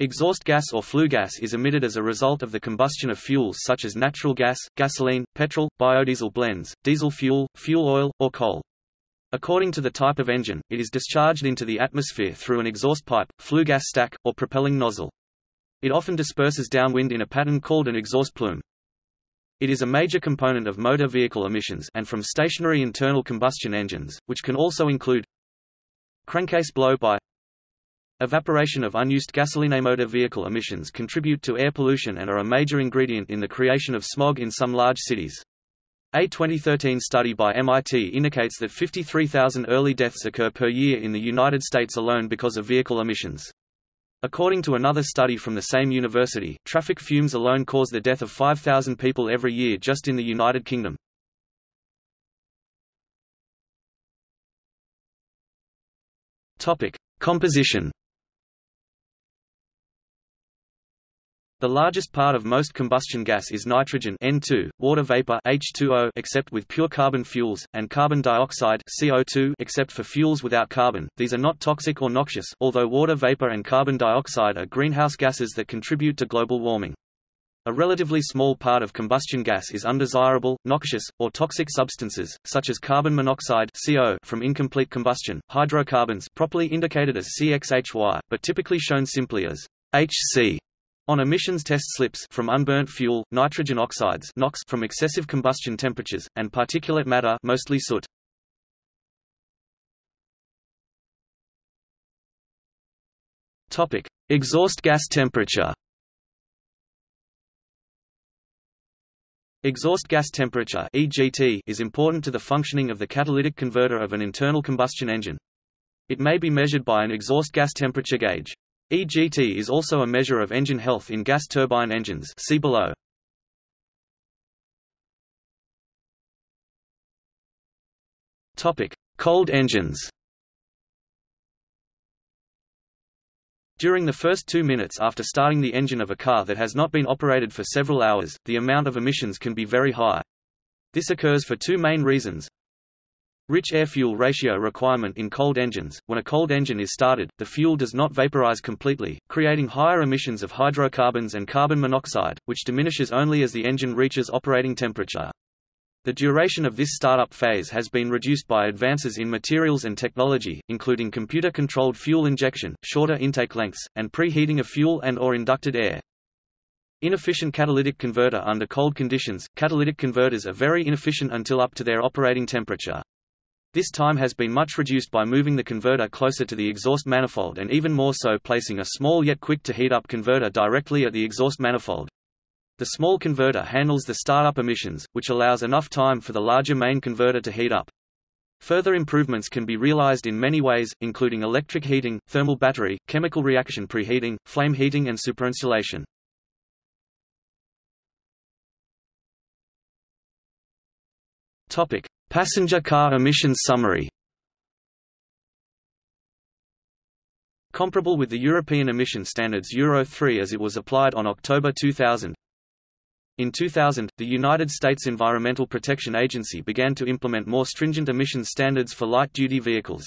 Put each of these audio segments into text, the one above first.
Exhaust gas or flue gas is emitted as a result of the combustion of fuels such as natural gas, gasoline, petrol, biodiesel blends, diesel fuel, fuel oil, or coal. According to the type of engine, it is discharged into the atmosphere through an exhaust pipe, flue gas stack, or propelling nozzle. It often disperses downwind in a pattern called an exhaust plume. It is a major component of motor vehicle emissions and from stationary internal combustion engines, which can also include crankcase blow-by Evaporation of unused gasoline motor vehicle emissions contribute to air pollution and are a major ingredient in the creation of smog in some large cities. A 2013 study by MIT indicates that 53,000 early deaths occur per year in the United States alone because of vehicle emissions. According to another study from the same university, traffic fumes alone cause the death of 5,000 people every year just in the United Kingdom. Topic: Composition The largest part of most combustion gas is nitrogen N2, water vapor H2O except with pure carbon fuels, and carbon dioxide CO2 except for fuels without carbon. These are not toxic or noxious, although water vapor and carbon dioxide are greenhouse gases that contribute to global warming. A relatively small part of combustion gas is undesirable, noxious, or toxic substances, such as carbon monoxide CO from incomplete combustion, hydrocarbons properly indicated as CXHY, but typically shown simply as HC on emissions test slips from unburnt fuel, nitrogen oxides NOx from excessive combustion temperatures, and particulate matter mostly soot. Topic: Exhaust gas temperature. Exhaust gas temperature (EGT) is important to the functioning of the catalytic converter of an internal combustion engine. It may be measured by an exhaust gas temperature gauge. EGT is also a measure of engine health in gas turbine engines see below. Cold engines. During the first two minutes after starting the engine of a car that has not been operated for several hours, the amount of emissions can be very high. This occurs for two main reasons. Rich air-fuel ratio requirement in cold engines. When a cold engine is started, the fuel does not vaporize completely, creating higher emissions of hydrocarbons and carbon monoxide, which diminishes only as the engine reaches operating temperature. The duration of this startup phase has been reduced by advances in materials and technology, including computer-controlled fuel injection, shorter intake lengths, and preheating of fuel and or inducted air. Inefficient catalytic converter Under cold conditions, catalytic converters are very inefficient until up to their operating temperature. This time has been much reduced by moving the converter closer to the exhaust manifold and even more so placing a small yet quick to heat up converter directly at the exhaust manifold. The small converter handles the startup emissions, which allows enough time for the larger main converter to heat up. Further improvements can be realized in many ways, including electric heating, thermal battery, chemical reaction preheating, flame heating and superinsulation. Topic: Passenger car emissions summary Comparable with the European emission standards Euro 3 as it was applied on October 2000. In 2000, the United States Environmental Protection Agency began to implement more stringent emissions standards for light-duty vehicles.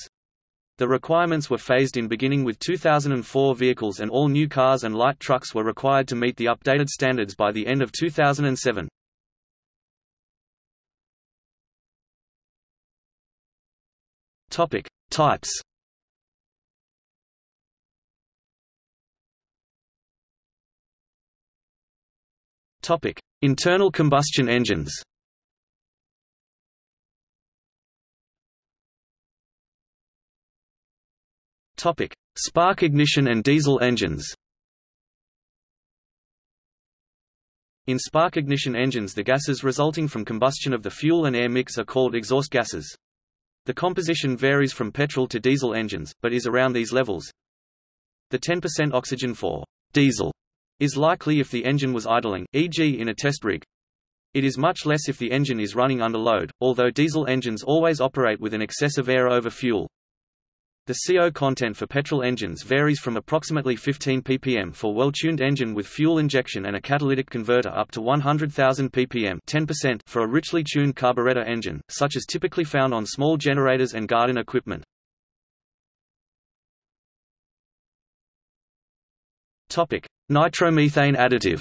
The requirements were phased in beginning with 2004 vehicles and all new cars and light trucks were required to meet the updated standards by the end of 2007. Topic: Types. Topic: Internal combustion engines. Topic: Spark ignition and diesel engines. In spark ignition engines the gases resulting from combustion of the fuel and air mix are called exhaust gases. The composition varies from petrol to diesel engines, but is around these levels. The 10% oxygen for diesel is likely if the engine was idling, e.g. in a test rig. It is much less if the engine is running under load, although diesel engines always operate with an excess of air over fuel. The CO content for petrol engines varies from approximately 15 ppm for well-tuned engine with fuel injection and a catalytic converter up to 100,000 ppm 10% for a richly tuned carburetor engine, such as typically found on small generators and garden equipment. Nitromethane additive.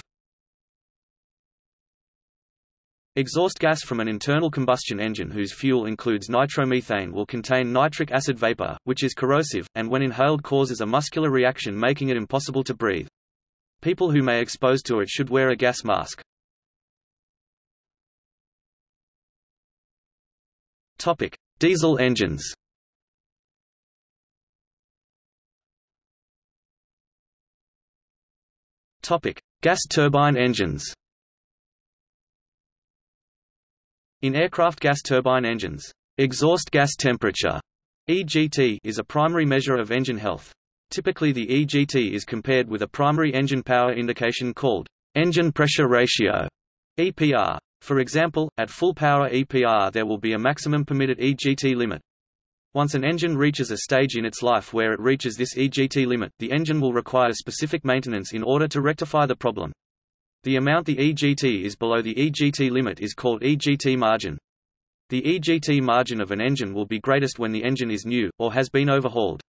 Exhaust gas from an internal combustion engine whose fuel includes nitromethane will contain nitric acid vapor, which is corrosive, and when inhaled causes a muscular reaction making it impossible to breathe. People who may expose to it should wear a gas mask. Topic: Diesel engines. Topic: Gas turbine engines. In aircraft gas turbine engines, exhaust gas temperature EGT is a primary measure of engine health. Typically the EGT is compared with a primary engine power indication called engine pressure ratio EPR. For example, at full power EPR there will be a maximum permitted EGT limit. Once an engine reaches a stage in its life where it reaches this EGT limit, the engine will require specific maintenance in order to rectify the problem. The amount the EGT is below the EGT limit is called EGT margin. The EGT margin of an engine will be greatest when the engine is new, or has been overhauled.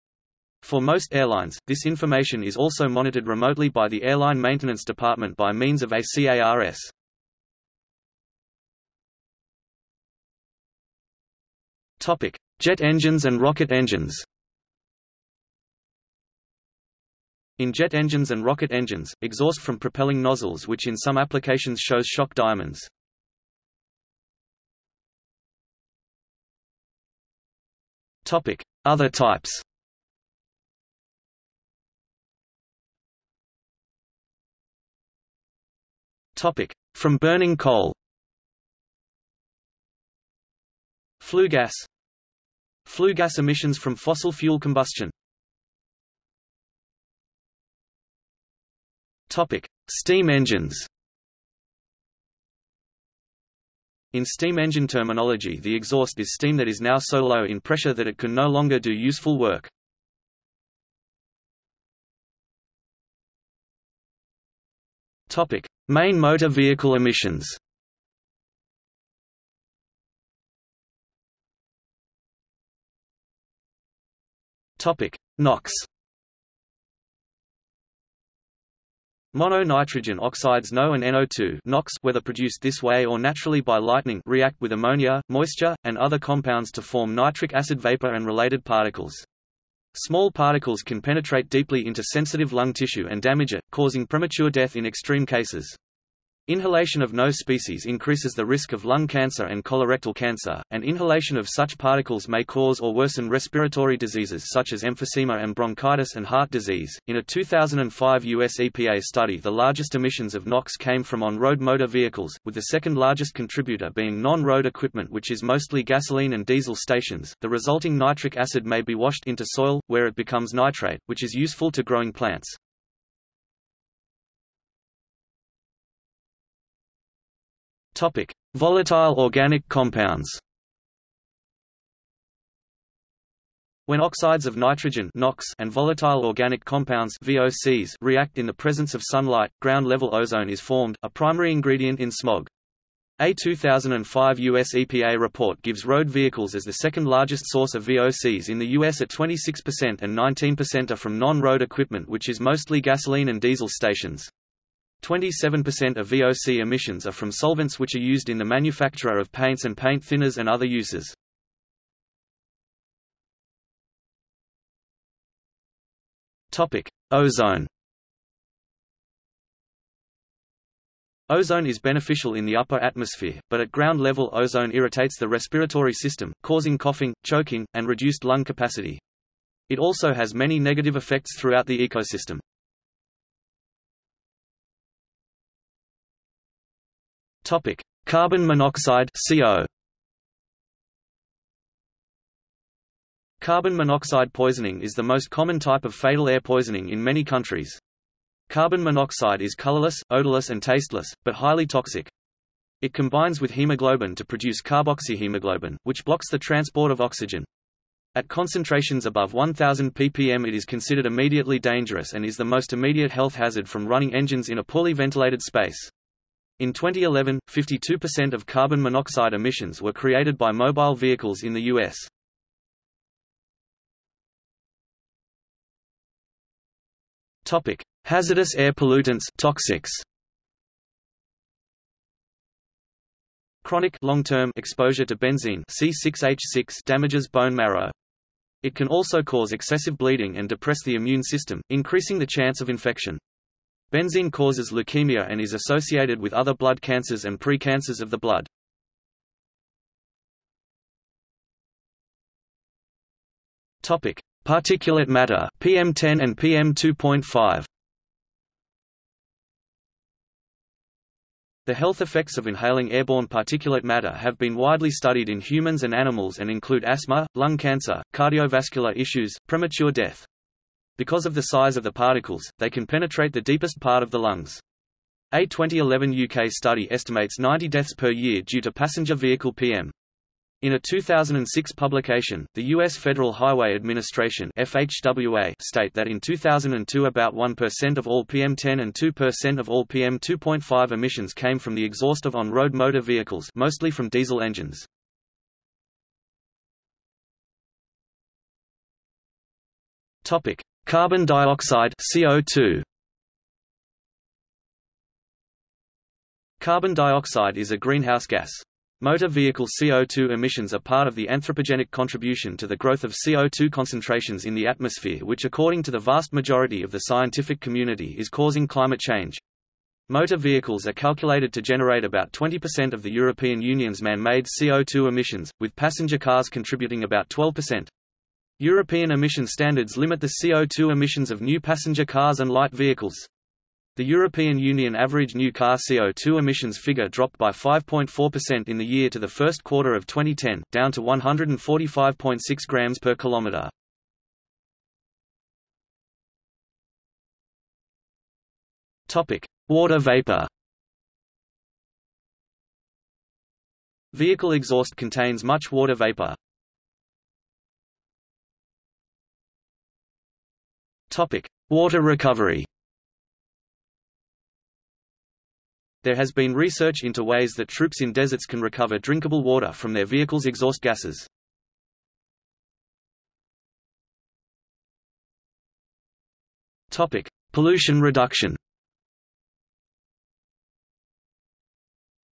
For most airlines, this information is also monitored remotely by the airline maintenance department by means of ACARS. Topic: Jet engines and rocket engines. In jet engines and rocket engines, exhaust from propelling nozzles which in some applications shows shock diamonds. Other types. From burning coal. Flue gas. Flue gas emissions from fossil fuel combustion. Topic: Steam engines. In steam engine terminology the exhaust is steam that is now so low in pressure that it can no longer do useful work. Main motor vehicle emissions. Topic: NOx. Mono-nitrogen oxides NO and NO2 NOx, whether produced this way or naturally by lightning react with ammonia, moisture, and other compounds to form nitric acid vapor and related particles. Small particles can penetrate deeply into sensitive lung tissue and damage it, causing premature death in extreme cases. Inhalation of NO species increases the risk of lung cancer and colorectal cancer, and inhalation of such particles may cause or worsen respiratory diseases such as emphysema and bronchitis and heart disease. In a 2005 US EPA study, the largest emissions of NOx came from on-road motor vehicles, with the second largest contributor being non-road equipment which is mostly gasoline and diesel stations. The resulting nitric acid may be washed into soil, where it becomes nitrate, which is useful to growing plants. Topic: Volatile organic compounds. When oxides of nitrogen NOx and volatile organic compounds VOCs react in the presence of sunlight, ground-level ozone is formed, a primary ingredient in smog. A 2005 U.S. EPA report gives road vehicles as the second largest source of VOCs in the U.S. at 26% and 19% are from non-road equipment which is mostly gasoline and diesel stations. 27% of VOC emissions are from solvents which are used in the manufacture of paints and paint thinners and other uses. Ozone. Ozone is beneficial in the upper atmosphere, but at ground level ozone irritates the respiratory system, causing coughing, choking, and reduced lung capacity. It also has many negative effects throughout the ecosystem. Topic: Carbon monoxide (CO). Carbon monoxide poisoning is the most common type of fatal air poisoning in many countries. Carbon monoxide is colorless, odorless and tasteless, but highly toxic. It combines with hemoglobin to produce carboxyhemoglobin, which blocks the transport of oxygen. At concentrations above 1000 ppm it is considered immediately dangerous and is the most immediate health hazard from running engines in a poorly ventilated space. In 2011, 52% of carbon monoxide emissions were created by mobile vehicles in the U.S. Hazardous air pollutants toxics. Chronic long-term exposure to benzene C6H6 damages bone marrow. It can also cause excessive bleeding and depress the immune system, increasing the chance of infection. Benzene causes leukemia and is associated with other blood cancers and precancers of the blood. Topic: Particulate matter, PM10 and PM2.5. The health effects of inhaling airborne particulate matter have been widely studied in humans and animals and include asthma, lung cancer, cardiovascular issues, premature death. Because of the size of the particles, they can penetrate the deepest part of the lungs. A 2011 UK study estimates 90 deaths per year due to passenger vehicle PM. In a 2006 publication, the U.S. Federal Highway Administration FHWA state that in 2002 about 1% of all PM10 and 2% of all PM2.5 emissions came from the exhaust of on-road motor vehicles mostly from diesel engines. Carbon dioxide CO2. Carbon dioxide is a greenhouse gas. Motor vehicle CO2 emissions are part of the anthropogenic contribution to the growth of CO2 concentrations in the atmosphere which according to the vast majority of the scientific community is causing climate change. Motor vehicles are calculated to generate about 20% of the European Union's man-made CO2 emissions, with passenger cars contributing about 12%. European emission standards limit the CO2 emissions of new passenger cars and light vehicles. The European Union average new car CO2 emissions figure dropped by 5.4% in the year to the first quarter of 2010, down to 145.6 grams per kilometer. Topic: Water vapor. Vehicle exhaust contains much water vapor. Topic: Water recovery. There has been research into ways that troops in deserts can recover drinkable water from their vehicles' exhaust gases. Topic: Pollution reduction.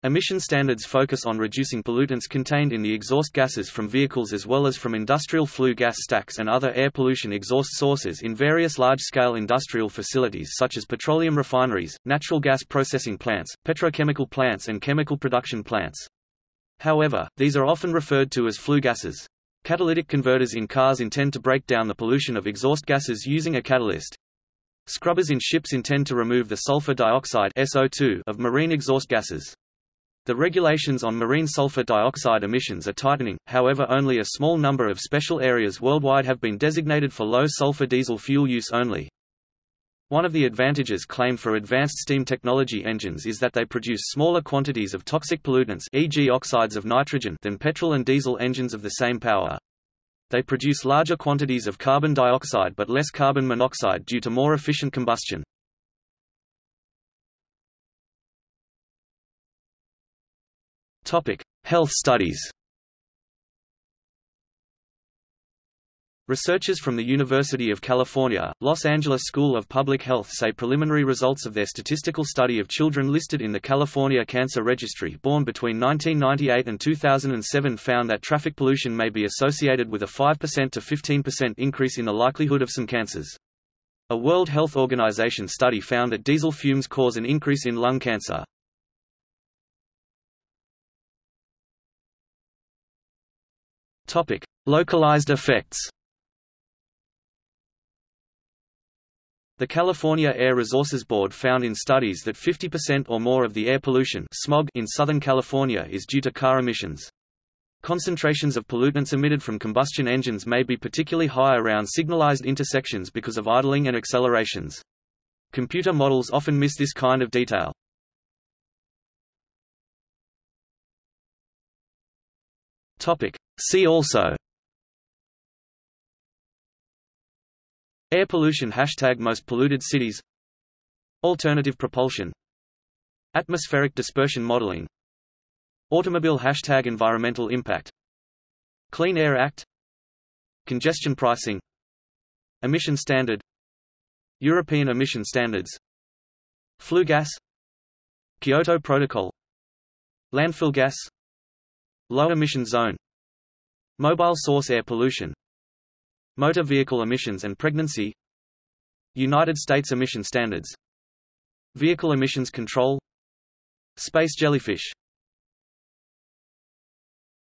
Emission standards focus on reducing pollutants contained in the exhaust gases from vehicles as well as from industrial flue gas stacks and other air pollution exhaust sources in various large-scale industrial facilities such as petroleum refineries, natural gas processing plants, petrochemical plants and chemical production plants. However, these are often referred to as flue gases. Catalytic converters in cars intend to break down the pollution of exhaust gases using a catalyst. Scrubbers in ships intend to remove the sulfur dioxide SO2 of marine exhaust gases. The regulations on marine sulfur dioxide emissions are tightening, however only a small number of special areas worldwide have been designated for low sulfur diesel fuel use only. One of the advantages claimed for advanced steam technology engines is that they produce smaller quantities of toxic pollutants e.g. oxides of nitrogen than petrol and diesel engines of the same power. They produce larger quantities of carbon dioxide but less carbon monoxide due to more efficient combustion. Topic: Health studies. Researchers from the University of California, Los Angeles School of Public Health say preliminary results of their statistical study of children listed in the California Cancer Registry born between 1998 and 2007 found that traffic pollution may be associated with a 5% to 15% increase in the likelihood of some cancers. A World Health Organization study found that diesel fumes cause an increase in lung cancer. Topic: Localized effects. The California Air Resources Board found in studies that 50% or more of the air pollution smog in Southern California is due to car emissions. Concentrations of pollutants emitted from combustion engines may be particularly high around signalized intersections because of idling and accelerations. Computer models often miss this kind of detail. Topic: See also. Air pollution Hashtag most polluted cities. Alternative propulsion. Atmospheric dispersion modeling. Automobile Hashtag environmental impact. Clean Air Act. Congestion pricing. Emission standard. European emission standards. Flue gas. Kyoto Protocol. Landfill gas Low emission zone Mobile source air pollution Motor vehicle emissions and pregnancy United States emission standards Vehicle emissions control Space jellyfish